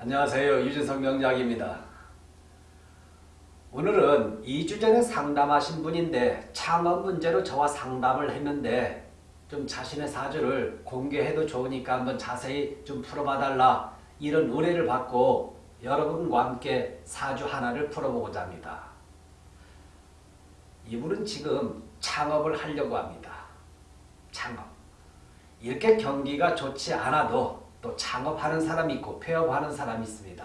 안녕하세요. 유진성 명작입니다. 오늘은 2주 전에 상담하신 분인데 창업 문제로 저와 상담을 했는데 좀 자신의 사주를 공개해도 좋으니까 한번 자세히 좀 풀어봐달라 이런 의뢰를 받고 여러분과 함께 사주 하나를 풀어보고자 합니다. 이분은 지금 창업을 하려고 합니다. 창업. 이렇게 경기가 좋지 않아도 또 창업하는 사람이 있고 폐업하는 사람이 있습니다.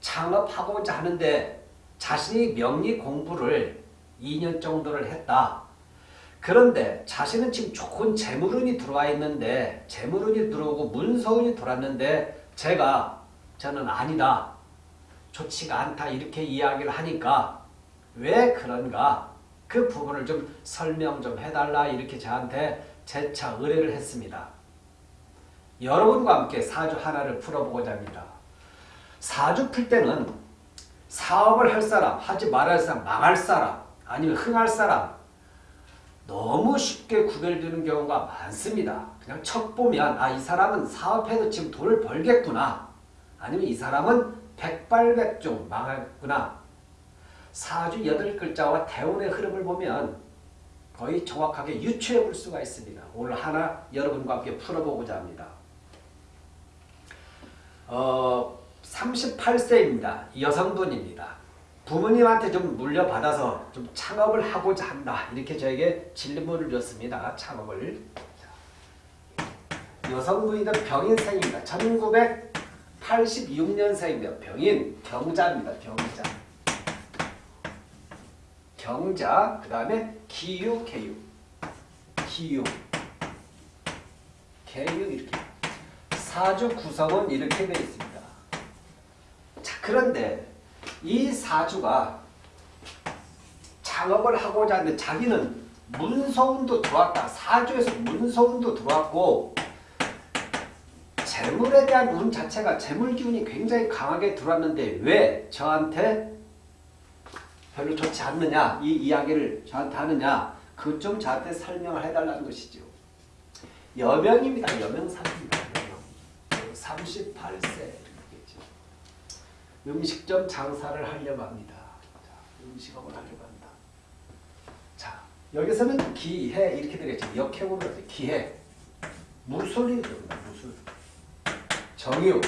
창업하고자 하는데 자신이 명리 공부를 2년 정도를 했다. 그런데 자신은 지금 좋은 재물운이 들어와 있는데 재물운이 들어오고 문서운이 들어왔는데 제가 저는 아니다. 좋지가 않다 이렇게 이야기를 하니까 왜 그런가 그 부분을 좀 설명 좀 해달라 이렇게 저한테 재차 의뢰를 했습니다. 여러분과 함께 사주 하나를 풀어보고자 합니다. 사주 풀 때는 사업을 할 사람, 하지 말할 사람, 망할 사람, 아니면 흥할 사람 너무 쉽게 구별되는 경우가 많습니다. 그냥 척 보면 아 이 사람은 사업해도 지금 돈을 벌겠구나. 아니면 이 사람은 백발백중 망하구나. 사주 여덟 글자와 대운의 흐름을 보면 거의 정확하게 유추해 볼 수가 있습니다. 오늘 하나 여러분과 함께 풀어보고자 합니다. 어, 38세입니다. 여성분입니다. 부모님한테 좀 물려받아서 좀 창업을 하고자 한다. 이렇게 저에게 질문을 줬습니다. 창업을. 여성분이다. 병인생입니다. 1986년생입니다. 병인, 경자입니다. 경자. 경자, 그 다음에 기유, 개유. 기유. 개유 이렇게. 사주 구성은 이렇게 되어 있습니다. 자, 그런데 이 사주가 창업을 하고자 하는데 자기는 문서운도 들어왔다. 사주에서 문서운도 들어왔고 재물에 대한 운 자체가 재물 기운이 굉장히 강하게 들어왔는데 왜 저한테 별로 좋지 않느냐 이 이야기를 저한테 하느냐 그좀 저한테 설명을 해달라는 것이죠. 여명입니다. 여명사입니다. 여명. 38세 음식점 장사를 하려고 합니다. 자, 음식업을 하려고 한다. 자, 여기서는 기해 이렇게 되겠죠. 역행으로 하죠. 기해. 무술이 들어옵니다. 무술. 정유.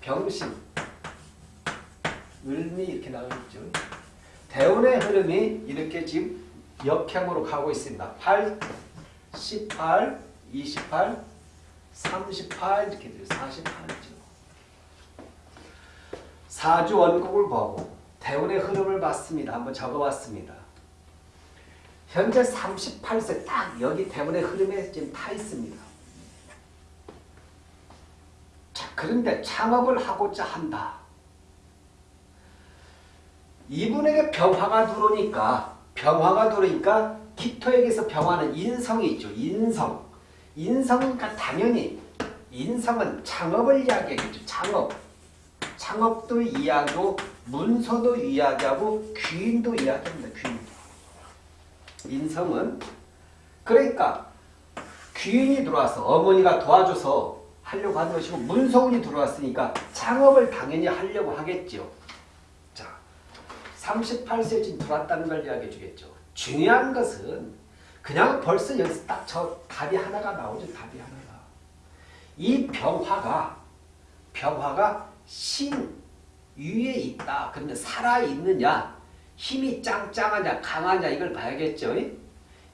병신. 을미 이렇게 나오겠죠. 대운의 흐름이 이렇게 지금 역행으로 가고 있습니다. 8, 18, 28, 38 이렇게 돼요. 48이죠. 사주 원국을 보고 대운의 흐름을 봤습니다. 한번 적어봤습니다. 현재 38세 딱 여기 대운의 흐름에 지금 타 있습니다. 자, 그런데 창업을 하고자 한다. 이분에게 병화가 들어오니까 병화가 들어오니까 기토에게서 병화는 인성이 있죠. 인성. 인성이니까 당연히 인성은 창업을 이야기하겠죠. 창업. 창업도 이야기하고 문서도 이야기하고 귀인도 이야기합니다. 귀인. 인성은 그러니까 귀인이 들어와서 어머니가 도와줘서 하려고 하는 것이고 문서운이 들어왔으니까 창업을 당연히 하려고 하겠죠. 자, 38세 지금 들어왔다는 걸 이야기해 주겠죠. 중요한 것은 그냥 벌써 여기서 딱 저 답이 하나가 나오죠. 답이 하나가. 이 병화가 병화가 신 위에 있다. 그러면 살아있느냐 힘이 짱짱하냐 강하냐 이걸 봐야겠죠.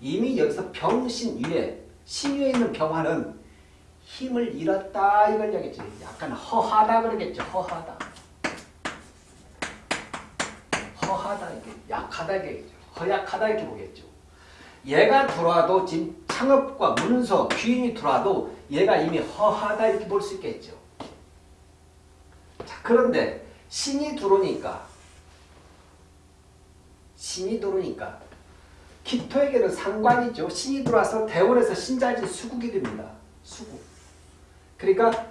이미 여기서 병신 위에 신 위에 있는 병화는 힘을 잃었다 이걸 얘기했죠. 약간 허하다 그러겠죠. 허하다. 허하다 이게 약하다 이게 허약하다 이렇게 보겠죠. 얘가 들어와도 지금 창업과 문서 귀인이 들어와도 얘가 이미 허하다 이렇게 볼 수 있겠죠. 자, 그런데 신이 들어오니까 신이 들어오니까 기토에게는 상관이죠. 신이 들어와서 대원에서 신자진 수국이 됩니다. 수국. 그러니까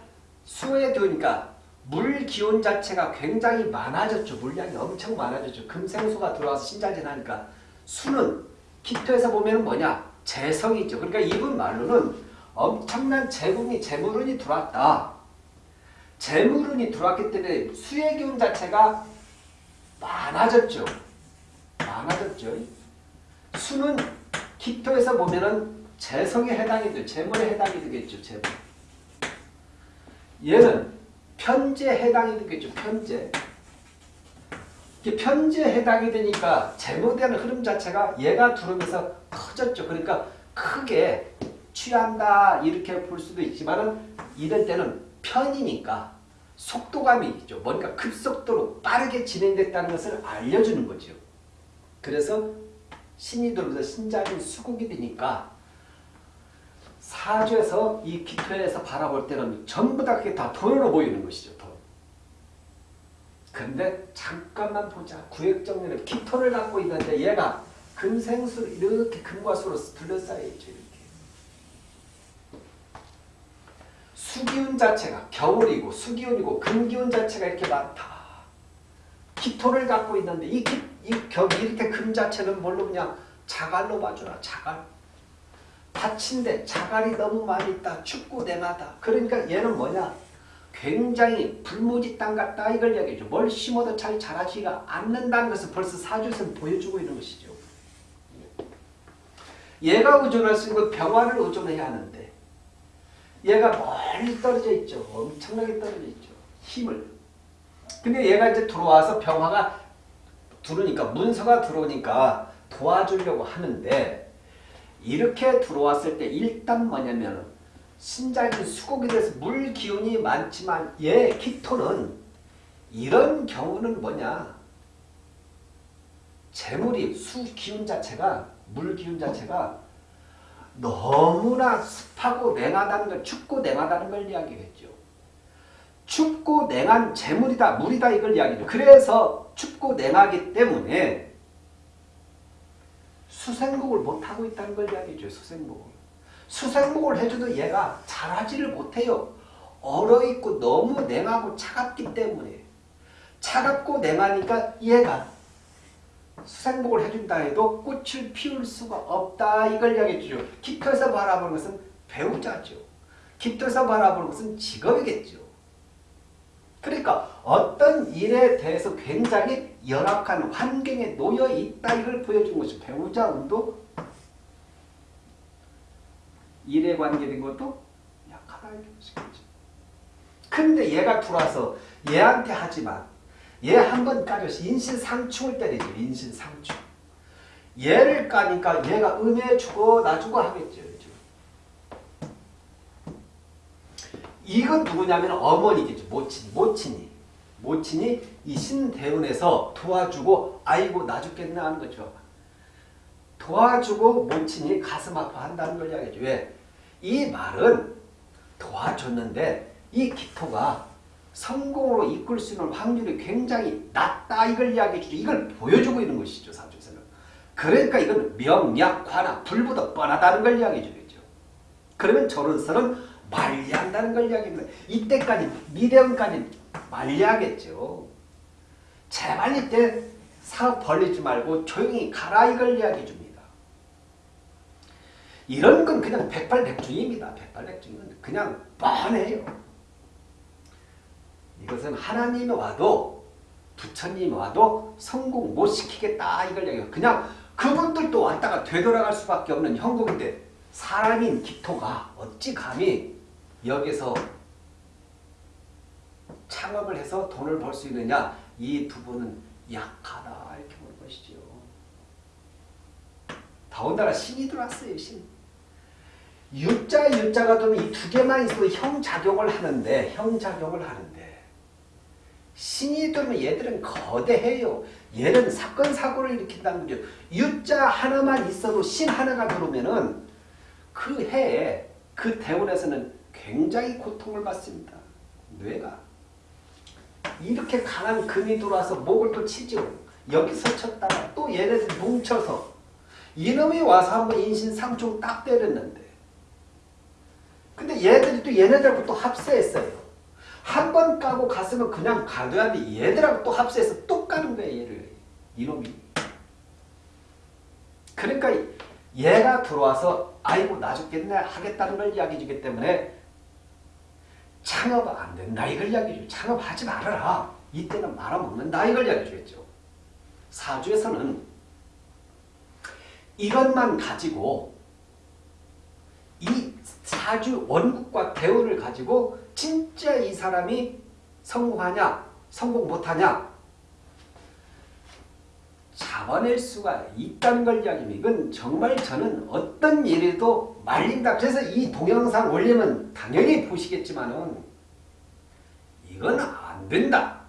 수에 들어오니까 물 기온 자체가 굉장히 많아졌죠. 물량이 엄청 많아졌죠. 금생수가 들어와서 신자진 하니까 수는 기토에서 보면 뭐냐? 재성이죠. 그러니까 이분 말로는 엄청난 재궁이 재물운이 들어왔다. 재물운이 들어왔기 때문에 수의 기운 자체가 많아졌죠. 많아졌죠. 수는 기토에서 보면은 재성에 해당이 돼 재물에 해당이 되겠죠. 재물. 얘는 편제에 해당이 되겠죠. 편제. 이게 편제에 해당이 되니까 재물되는 흐름 자체가 얘가 들어오면서 커졌죠. 그러니까 크게 취한다 이렇게 볼 수도 있지만 은 이럴 때는 편이니까 속도감이 있죠. 뭔가 급속도로 빠르게 진행됐다는 것을 알려주는 거죠. 그래서 신이 들어오면서 신장이 수국이 되니까 사주에서 이 기토에서 바라볼 때는 전부 다 그게 다 돈으로 보이는 것이죠. 돈. 근데 잠깐만 보자. 구획정리는 기토를 갖고 있는데 얘가 금생수 이렇게 금과 수로 둘러싸여 있죠. 이렇게. 수기운 자체가 겨울이고 수기운이고 금기운 자체가 이렇게 많다. 기토를 갖고 있는데 이, 기, 이 겨, 이렇게 금 자체는 뭘로 그냥 자갈로 봐주라. 자갈. 밭인데 자갈이 너무 많이 있다. 춥고 냉하다. 그러니까 얘는 뭐냐? 굉장히 불모지 땅 같다 이걸 얘기해줘. 뭘 심어도 잘 자라지가 않는다는 것을 벌써 사주에서 보여주고 있는 것이죠. 얘가 의존할 수 있는 병화를 의존해야 하는데 얘가 멀리 떨어져 있죠. 엄청나게 떨어져 있죠. 힘을. 근데 얘가 이제 들어와서 병화가 들어오니까 문서가 들어오니까 도와주려고 하는데 이렇게 들어왔을 때 일단 뭐냐면 신장이 수곡이 돼서 물 기운이 많지만 얘 기토는 이런 경우는 뭐냐 재물이 수 기운 자체가 물 기운 자체가 너무나 습하고 냉하다는 걸 춥고 냉하다는 걸 이야기했죠. 춥고 냉한 재물이다 물이다 이걸 이야기죠. 그래서 춥고 냉하기 때문에 수생복을 못하고 있다는 걸 이야기죠. 수생복을. 수생복을 해줘도 얘가 잘하지를 못해요. 얼어있고 너무 냉하고 차갑기 때문에 차갑고 냉하니까 얘가 수생복을 해준다 해도 꽃을 피울 수가 없다 이걸 이야기해주죠. 기토에서 바라보는 것은 배우자죠. 기토에서 바라보는 것은 직업이겠죠. 그러니까 어떤 일에 대해서 굉장히 열악한 환경에 놓여 있다 이걸 보여준 것이 배우자 운도 일에 관계된 것도 약하다 이렇게. 근데 얘가 들어와서 얘한테 하지만 얘 한 번 까줘서 인신상충을 때리죠. 인신상충. 얘를 까니까 얘가 음해 주고 나주고 하겠죠. 이건 누구냐면 어머니겠죠. 모친, 모친이. 모친이 이 신대운에서 도와주고 아이고 나 죽겠네 하는 거죠. 도와주고 모친이 가슴 아파한다는 걸 이야기죠. 왜? 이 말은 도와줬는데 이 기토가 성공으로 이끌 수 있는 확률이 굉장히 낮다 이걸 이야기해주죠. 이걸 보여주고 있는 것이죠. 사주에서는. 그러니까 이건 명약화나 불보다 뻔하다는 걸 이야기해주겠죠. 그러면 저런서는 관리한다는 걸 이야기합니다. 이때까지 미래원까지 관리하겠죠. 제발 이때 사업 벌리지 말고 조용히 가라 이걸 이야기해 줍니다. 이런 건 그냥 백발백중입니다. 백발백중은 그냥 뻔해요. 이것은 하나님이 와도 부처님이 와도 성공 못 시키겠다 이걸 얘기해요. 그냥 그분들도 왔다가 되돌아갈 수밖에 없는 형국인데 사람인 기토가 어찌 감히 여기서 창업을 해서 돈을 벌 수 있느냐 이 부분은 약하다 이렇게 보는 것이죠. 더군다나 신이 들어왔어요. 신. 유자 유자가 들면 이 두 개만 있어도 형작용을 하는데 형작용을 하는데 신이 들면 얘들은 거대해요. 얘는 사건 사고를 일으킨다는 거죠. 유자 하나만 있어도 신 하나가 들어오면은 그 해에 그 대원에서는 굉장히 고통을 받습니다. 뇌가. 이렇게 강한 금이 들어와서 목을 또 치죠. 여기서 쳤다가 또 얘네들 뭉쳐서 이놈이 와서 한번 인신상충 딱 때렸는데 근데 얘들이 또 얘네들하고 또 합세했어요. 한 번 까고 갔으면 그냥 가둬야 돼. 얘들하고 또 합세해서 또 까는 거야 얘를. 이놈이. 그러니까 얘가 들어와서 아이고 나 죽겠네 하겠다는 걸 이야기해 주기 때문에 창업 안 된다 이걸 이야기해 줘. 창업하지 말아라. 이때는 말아먹는다 이걸 이야기해 주겠죠. 사주에서는 이것만 가지고 이 사주 원국과 대우를 가지고 진짜 이 사람이 성공하냐 성공 못하냐 잡아낼 수가 있다는 걸 이야기합니다. 이건 정말 저는 어떤 일에도 말린다. 그래서 이 동영상 올리면 당연히 보시겠지만은 이건 안 된다.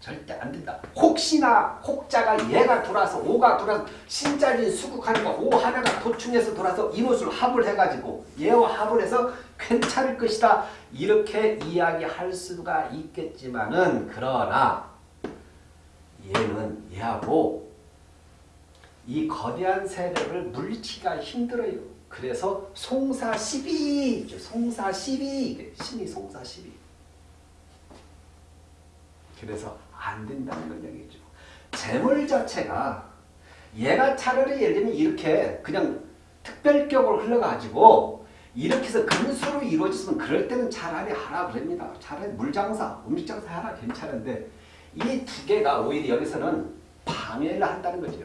절대 안 된다. 혹시나 혹자가 얘가 돌아서 오가 돌아서 신자리 수국하니까 오 하나가 도충해서 돌아서 이노술 합을 해가지고 얘와 합을 해서 괜찮을 것이다. 이렇게 이야기할 수가 있겠지만은 그러나 얘는 얘하고 이 거대한 세력을 물리치기가 힘들어요. 그래서 송사 12, 송사 12, 신이 송사 12. 그래서 안 된다는 걸 얘기죠. 재물 자체가 얘가 차라리 예를 들면 이렇게 그냥 특별격으로 흘러가지고 이렇게 해서 근수로 이루어졌으면 그럴 때는 차라리 하라 그럽니다. 차라리 물장사, 음식장사 하라 괜찮은데 이 두 개가 오히려 여기서는 방해를 한다는 거죠.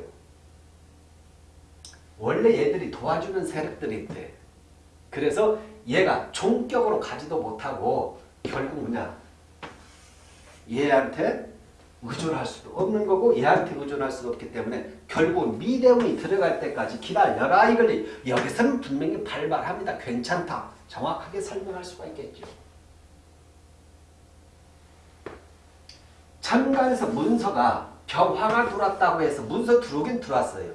원래 얘들이 도와주는 세력들이 있대. 그래서 얘가 종격으로 가지도 못하고 결국 뭐냐 얘한테 의존할 수도 없는 거고 얘한테 의존할 수도 없기 때문에 결국 미대운이 들어갈 때까지 기다려라 이걸 여기서는 분명히 발발합니다. 괜찮다. 정확하게 설명할 수가 있겠죠. 천간에서 문서가 병화가 들어왔다고 해서 문서 들어오긴 들어왔어요.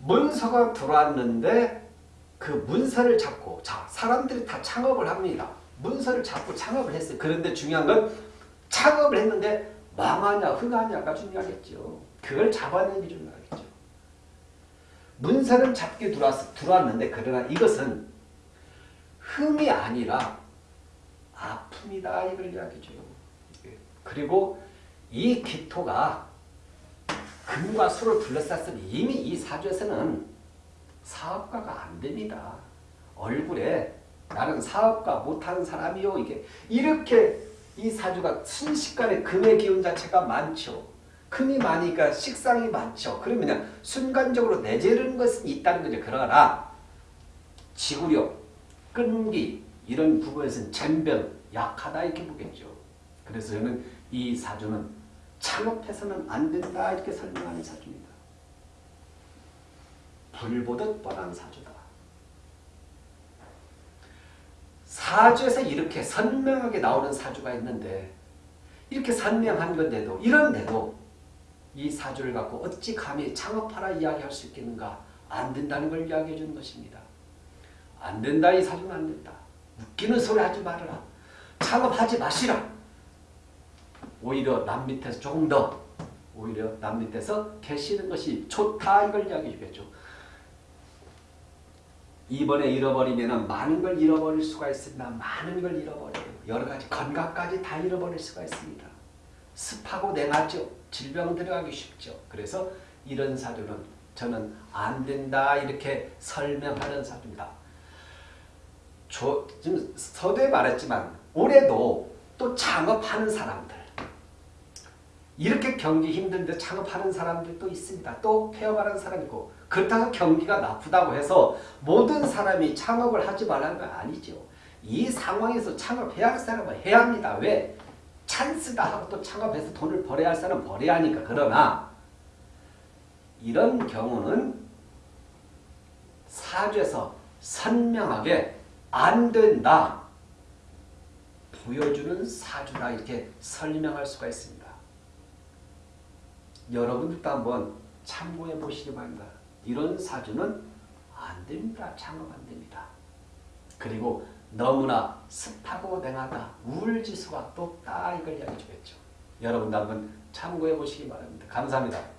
문서가 들어왔는데 그 문서를 잡고 자 사람들이 다 창업을 합니다. 문서를 잡고 창업을 했어요. 그런데 중요한 건 창업을 했는데 망하냐 흥하냐가 중요하겠죠. 그걸 잡아내는 게 중요하겠죠. 문서는 잡게 들어왔, 들어왔는데 그러나 이것은 흥이 아니라 아픔이다 이걸 이야기죠. 그리고 이 기토가 금과 수를 둘러쌌으니 이미 이 사주에서는 사업가가 안 됩니다. 얼굴에 나는 사업가 못하는 사람이요. 이게 이렇게 이 사주가 순식간에 금의 기운 자체가 많죠. 금이 많으니까 식상이 많죠. 그러면 순간적으로 내재르는 것은 있다는 거죠. 그러나 지구력, 끈기 이런 부분에서는 잼변, 약하다 이렇게 보겠죠. 그래서 저는 이 사주는 창업해서는 안 된다 이렇게 설명하는 사주입니다. 불보듯 뻔한 사주다. 사주에서 이렇게 선명하게 나오는 사주가 있는데 이렇게 선명한 건데도 이런데도 이 사주를 갖고 어찌 감히 창업하라 이야기할 수 있겠는가 안 된다는 걸 이야기해 주는 것입니다. 안 된다 이 사주는 안 된다. 웃기는 소리 하지 말아라. 창업하지 마시라. 오히려 남 밑에서 조금 더 오히려 남 밑에서 계시는 것이 좋다 이걸 이야기해 주겠죠. 이번에 잃어버리면 많은 걸 잃어버릴 수가 있습니다. 많은 걸 잃어버려요. 여러 가지 건강까지 다 잃어버릴 수가 있습니다. 습하고 냉하죠. 질병 들어가기 쉽죠. 그래서 이런 사주는 저는 안 된다 이렇게 설명하는 사주입니다. 저, 지금 서두에 말했지만 올해도 또 창업하는 사람들 이렇게 경기 힘든데 창업하는 사람들도 있습니다. 또 폐업하는 사람이 있고 그렇다고 경기가 나쁘다고 해서 모든 사람이 창업을 하지 말라는 건 아니죠. 이 상황에서 창업해야 할 사람은 해야 합니다. 왜? 찬스다 하고 또 창업해서 돈을 벌어야 할 사람은 벌어야 하니까. 그러나 이런 경우는 사주에서 선명하게 안 된다. 보여주는 사주다 이렇게 설명할 수가 있습니다. 여러분들도 한번 참고해 보시기 바랍니다. 이런 사주는 안 됩니다. 창업 안 됩니다. 그리고 너무나 습하고 냉하다. 우울지수가 높다. 이걸 이야기해 주겠죠. 여러분도 한번 참고해 보시기 바랍니다. 감사합니다.